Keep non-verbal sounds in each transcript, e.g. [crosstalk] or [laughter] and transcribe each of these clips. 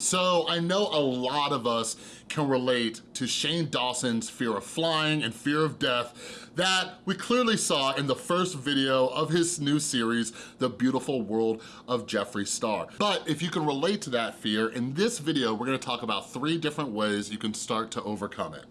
So I know a lot of us can relate to Shane Dawson's fear of flying and fear of death that we clearly saw in the first video of his new series, The Beautiful World of Jeffree Star. But if you can relate to that fear, in this video, we're gonna talk about three different ways you can start to overcome it.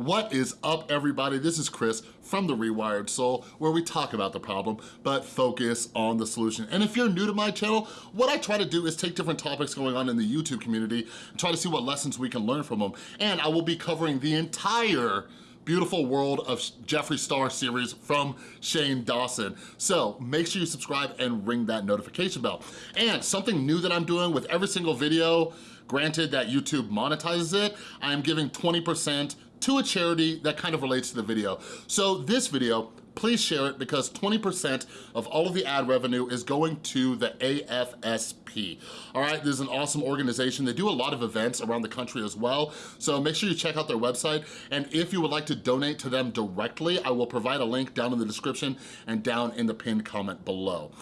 What is up, everybody? This is Chris from The Rewired Soul, where we talk about the problem, but focus on the solution. And if you're new to my channel, what I try to do is take different topics going on in the YouTube community and try to see what lessons we can learn from them. And I will be covering the entire Beautiful World of Jeffree Star series from Shane Dawson. So make sure you subscribe and ring that notification bell. And something new that I'm doing with every single video, granted that YouTube monetizes it, I am giving 20% to a charity that kind of relates to the video. So this video, please share it because 20% of all of the ad revenue is going to the AFSP. All right, this is an awesome organization. They do a lot of events around the country as well. So make sure you check out their website. And if you would like to donate to them directly, I will provide a link down in the description and down in the pinned comment below.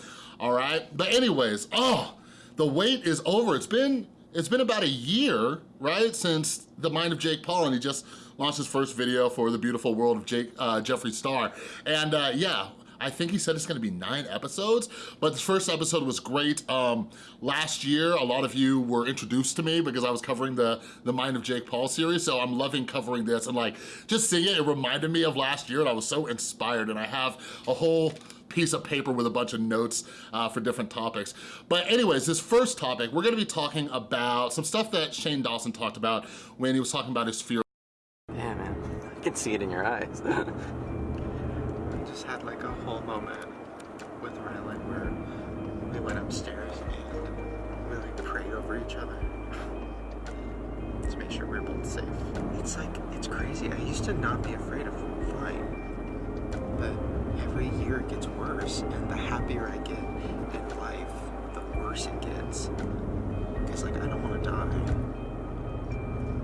All right, but anyways, oh, the wait is over. It's been, it's been about a year, right, since The Mind of Jake Paul, and he just launched his first video for The Beautiful World of Jake, uh, Jeffree Star. And uh, yeah, I think he said it's gonna be nine episodes, but the first episode was great. Um, last year, a lot of you were introduced to me because I was covering the, the Mind of Jake Paul series, so I'm loving covering this and like, just seeing it, it reminded me of last year and I was so inspired and I have a whole piece of paper with a bunch of notes uh, for different topics. But anyways, this first topic, we're gonna be talking about some stuff that Shane Dawson talked about when he was talking about his fear Yeah, man, I can see it in your eyes. I [laughs] just had like a whole moment with Ryland where we went upstairs and we like prayed over each other [sighs] to make sure we are both safe. It's like, it's crazy. I used to not be afraid of flying, but every year it gets worse and the happier I get in life, the worse it gets. It's like, I don't want to die.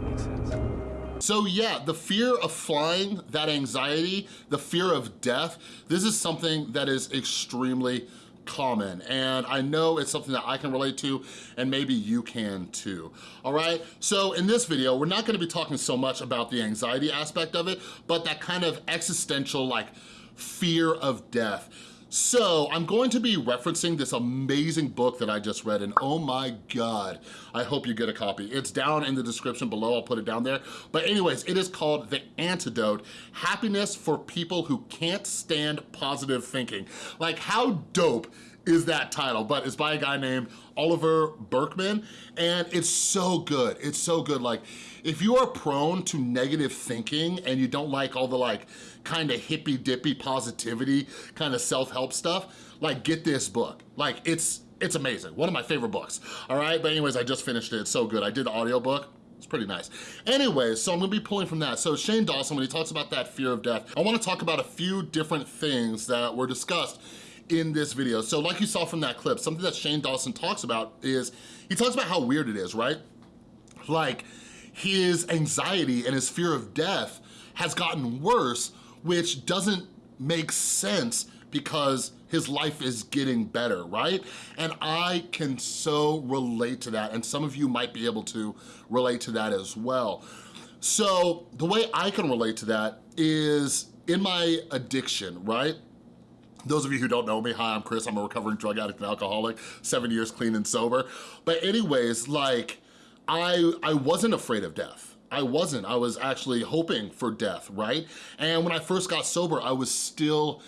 Makes sense. So yeah, the fear of flying, that anxiety, the fear of death, this is something that is extremely common and I know it's something that I can relate to and maybe you can too, all right? So in this video, we're not gonna be talking so much about the anxiety aspect of it, but that kind of existential like fear of death. So I'm going to be referencing this amazing book that I just read and oh my God, I hope you get a copy. It's down in the description below, I'll put it down there. But anyways, it is called The Antidote, Happiness for People Who Can't Stand Positive Thinking. Like how dope is that title, but it's by a guy named Oliver Burkeman, and it's so good, it's so good. Like, if you are prone to negative thinking and you don't like all the like kind of hippy dippy positivity, kind of self-help stuff, like get this book. Like it's, it's amazing. One of my favorite books, all right? But anyways, I just finished it, it's so good. I did the audiobook, it's pretty nice. Anyways, so I'm gonna be pulling from that. So Shane Dawson, when he talks about that fear of death, I wanna talk about a few different things that were discussed in this video. So like you saw from that clip, something that Shane Dawson talks about is, he talks about how weird it is, right? Like, his anxiety and his fear of death has gotten worse, which doesn't make sense because his life is getting better, right? And I can so relate to that, and some of you might be able to relate to that as well. So the way I can relate to that is in my addiction, right? Those of you who don't know me, hi, I'm Chris. I'm a recovering drug addict and alcoholic, seven years clean and sober. But anyways, like, I, I wasn't afraid of death. I wasn't, I was actually hoping for death, right? And when I first got sober, I was still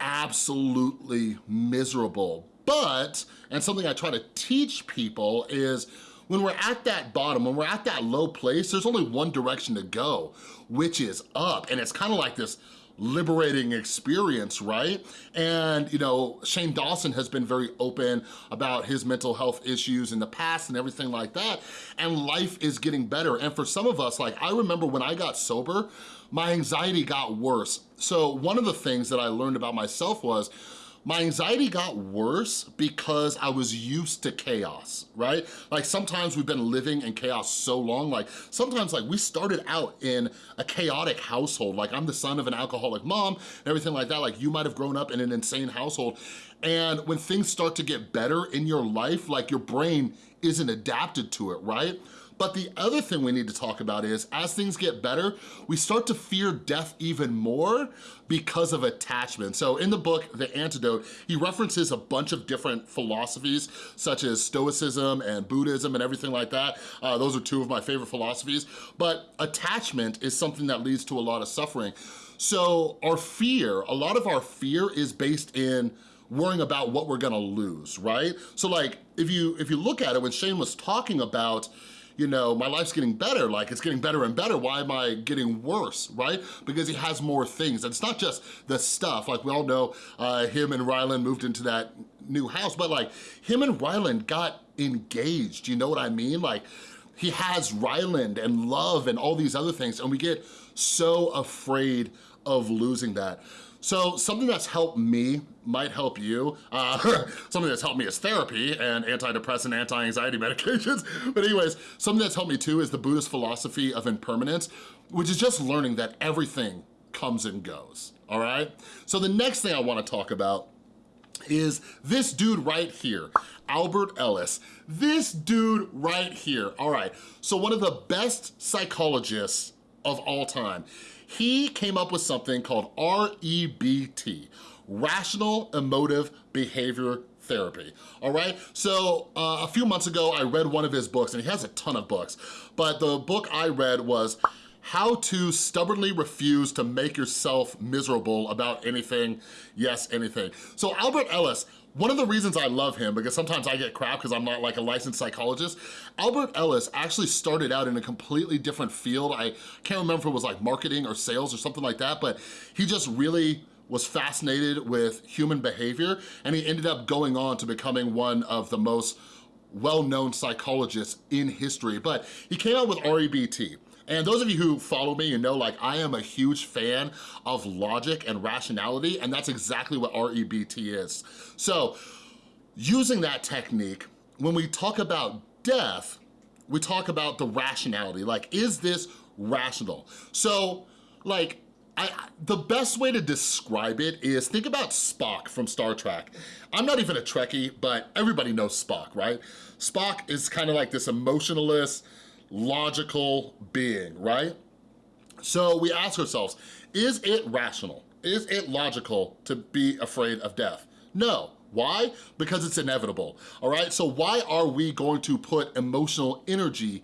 absolutely miserable. But, and something I try to teach people is when we're at that bottom, when we're at that low place, there's only one direction to go, which is up. And it's kind of like this liberating experience, right? And, you know, Shane Dawson has been very open about his mental health issues in the past and everything like that, and life is getting better. And for some of us, like, I remember when I got sober, my anxiety got worse. So one of the things that I learned about myself was, my anxiety got worse because I was used to chaos, right? Like sometimes we've been living in chaos so long, like sometimes like we started out in a chaotic household, like I'm the son of an alcoholic mom and everything like that, like you might have grown up in an insane household. And when things start to get better in your life, like your brain isn't adapted to it, right? But the other thing we need to talk about is as things get better, we start to fear death even more because of attachment. So in the book, The Antidote, he references a bunch of different philosophies such as Stoicism and Buddhism and everything like that. Uh, those are two of my favorite philosophies. But attachment is something that leads to a lot of suffering. So our fear, a lot of our fear is based in worrying about what we're gonna lose, right? So like, if you, if you look at it, when Shane was talking about you know, my life's getting better, like it's getting better and better, why am I getting worse, right? Because he has more things. And it's not just the stuff, like we all know uh, him and Ryland moved into that new house, but like him and Ryland got engaged, you know what I mean? Like he has Ryland and love and all these other things and we get so afraid of losing that. So something that's helped me might help you. Uh, [laughs] something that's helped me is therapy and antidepressant, anti-anxiety [laughs] medications. But anyways, something that's helped me too is the Buddhist philosophy of impermanence, which is just learning that everything comes and goes, all right? So the next thing I wanna talk about is this dude right here, Albert Ellis. This dude right here, all right. So one of the best psychologists of all time he came up with something called REBT, Rational Emotive Behavior therapy, all right? So uh, a few months ago, I read one of his books, and he has a ton of books, but the book I read was how to stubbornly refuse to make yourself miserable about anything, yes, anything. So Albert Ellis one of the reasons I love him, because sometimes I get crap because I'm not like a licensed psychologist, Albert Ellis actually started out in a completely different field. I can't remember if it was like marketing or sales or something like that, but he just really was fascinated with human behavior and he ended up going on to becoming one of the most well-known psychologists in history. But he came out with REBT. And those of you who follow me, you know like I am a huge fan of logic and rationality, and that's exactly what REBT is. So using that technique, when we talk about death, we talk about the rationality, like is this rational? So like, I, the best way to describe it is think about Spock from Star Trek. I'm not even a Trekkie, but everybody knows Spock, right? Spock is kind of like this emotionalist, logical being, right? So we ask ourselves, is it rational? Is it logical to be afraid of death? No. Why? Because it's inevitable, all right? So why are we going to put emotional energy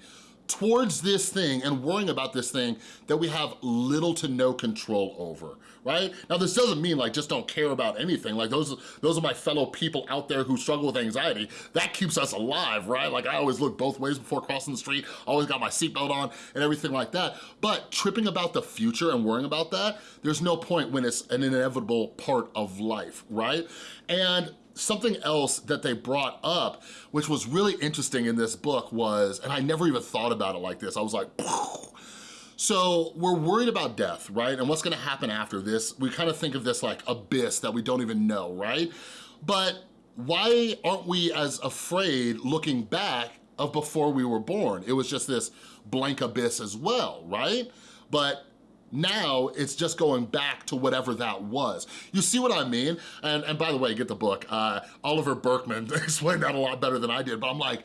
towards this thing and worrying about this thing that we have little to no control over, right? Now, this doesn't mean like just don't care about anything. Like those, those are my fellow people out there who struggle with anxiety. That keeps us alive, right? Like I always look both ways before crossing the street, always got my seatbelt on and everything like that. But tripping about the future and worrying about that, there's no point when it's an inevitable part of life, right? And something else that they brought up, which was really interesting in this book was, and I never even thought about it like this, I was like, [laughs] so we're worried about death, right? And what's gonna happen after this? We kind of think of this like abyss that we don't even know, right? But why aren't we as afraid looking back of before we were born? It was just this blank abyss as well, right? But now it's just going back to whatever that was. You see what I mean? And, and by the way, get the book. Uh, Oliver Burkeman [laughs] explained that a lot better than I did, but I'm like,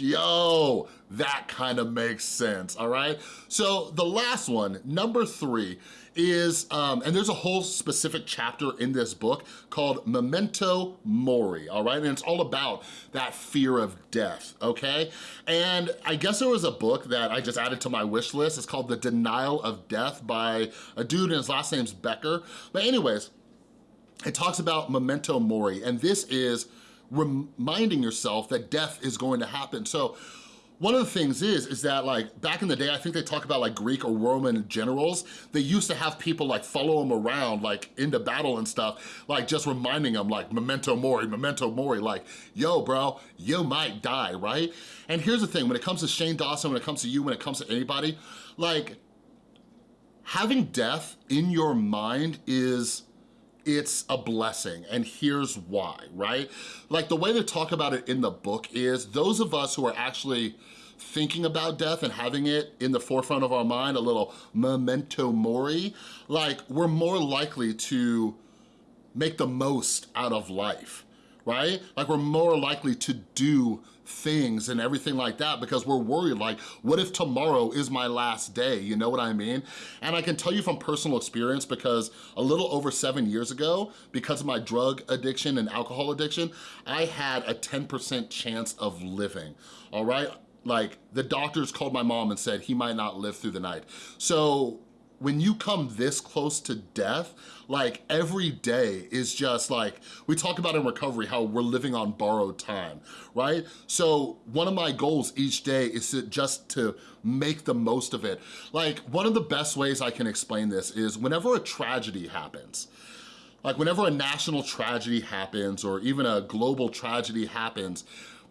yo, that kind of makes sense, all right? So the last one, number three, is, um, and there's a whole specific chapter in this book called Memento Mori, all right? And it's all about that fear of death, okay? And I guess there was a book that I just added to my wish list. It's called The Denial of Death by a dude and his last name's Becker. But anyways, it talks about Memento Mori, and this is reminding yourself that death is going to happen. So one of the things is, is that like back in the day, I think they talk about like Greek or Roman generals, they used to have people like follow them around like into battle and stuff, like just reminding them like memento mori, memento mori, like, yo bro, you might die, right? And here's the thing, when it comes to Shane Dawson, when it comes to you, when it comes to anybody, like having death in your mind is it's a blessing and here's why, right? Like the way they talk about it in the book is those of us who are actually thinking about death and having it in the forefront of our mind, a little memento mori, like we're more likely to make the most out of life, right? Like we're more likely to do things and everything like that because we're worried like, what if tomorrow is my last day? You know what I mean? And I can tell you from personal experience because a little over seven years ago, because of my drug addiction and alcohol addiction, I had a 10% chance of living, all right? Like the doctors called my mom and said he might not live through the night. So when you come this close to death, like every day is just like, we talk about in recovery how we're living on borrowed time, right? So one of my goals each day is to just to make the most of it. Like one of the best ways I can explain this is whenever a tragedy happens, like whenever a national tragedy happens or even a global tragedy happens,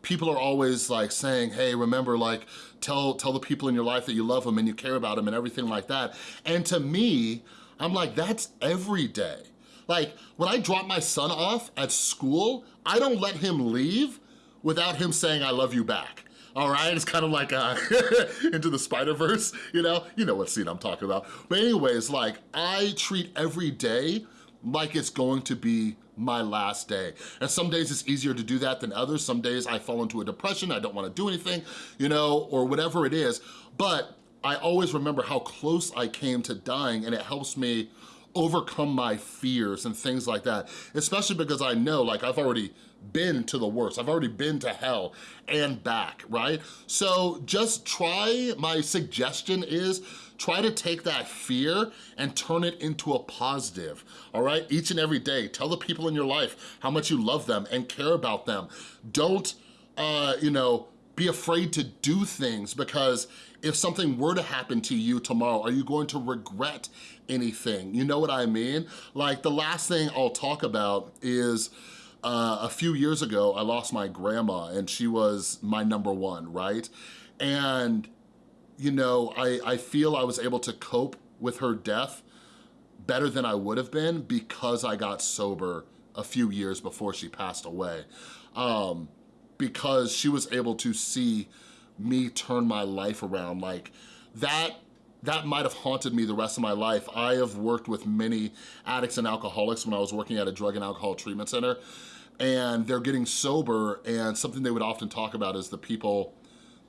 people are always like saying, hey, remember like, tell, tell the people in your life that you love them and you care about them and everything like that. And to me, I'm like, that's every day. Like when I drop my son off at school, I don't let him leave without him saying, I love you back. All right, it's kind of like uh, [laughs] into the Spider-Verse, you know? You know what scene I'm talking about. But anyways, like I treat every day like it's going to be my last day. And some days it's easier to do that than others. Some days I fall into a depression, I don't wanna do anything, you know, or whatever it is. But I always remember how close I came to dying and it helps me overcome my fears and things like that, especially because I know like I've already been to the worst. I've already been to hell and back, right? So just try, my suggestion is try to take that fear and turn it into a positive, all right? Each and every day, tell the people in your life how much you love them and care about them. Don't, uh, you know, be afraid to do things because if something were to happen to you tomorrow, are you going to regret anything? You know what I mean? Like the last thing I'll talk about is uh, a few years ago, I lost my grandma and she was my number one, right? And, you know, I, I feel I was able to cope with her death better than I would have been because I got sober a few years before she passed away. Um, because she was able to see me turn my life around. Like that, that might have haunted me the rest of my life. I have worked with many addicts and alcoholics when I was working at a drug and alcohol treatment center and they're getting sober and something they would often talk about is the people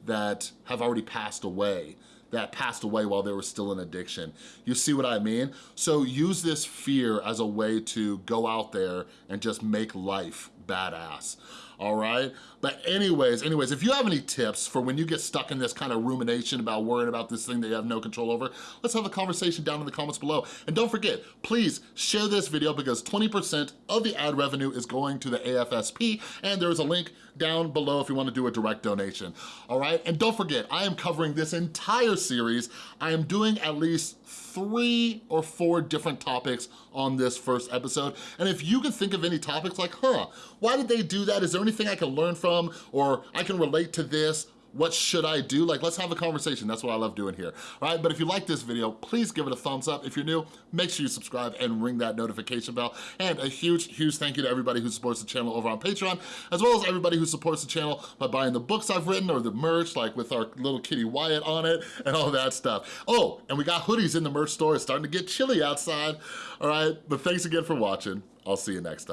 that have already passed away that passed away while they were still in addiction. You see what I mean? So use this fear as a way to go out there and just make life badass all right? But anyways, anyways, if you have any tips for when you get stuck in this kind of rumination about worrying about this thing that you have no control over, let's have a conversation down in the comments below. And don't forget, please share this video because 20% of the ad revenue is going to the AFSP and there is a link down below if you wanna do a direct donation, all right? And don't forget, I am covering this entire series. I am doing at least three or four different topics on this first episode. And if you can think of any topics like, huh, why did they do that? Is there anything I can learn from or I can relate to this? what should I do? Like, let's have a conversation. That's what I love doing here, all right? But if you like this video, please give it a thumbs up. If you're new, make sure you subscribe and ring that notification bell. And a huge, huge thank you to everybody who supports the channel over on Patreon, as well as everybody who supports the channel by buying the books I've written or the merch, like with our little kitty Wyatt on it [laughs] and all that stuff. Oh, and we got hoodies in the merch store. It's starting to get chilly outside, all right? But thanks again for watching. I'll see you next time.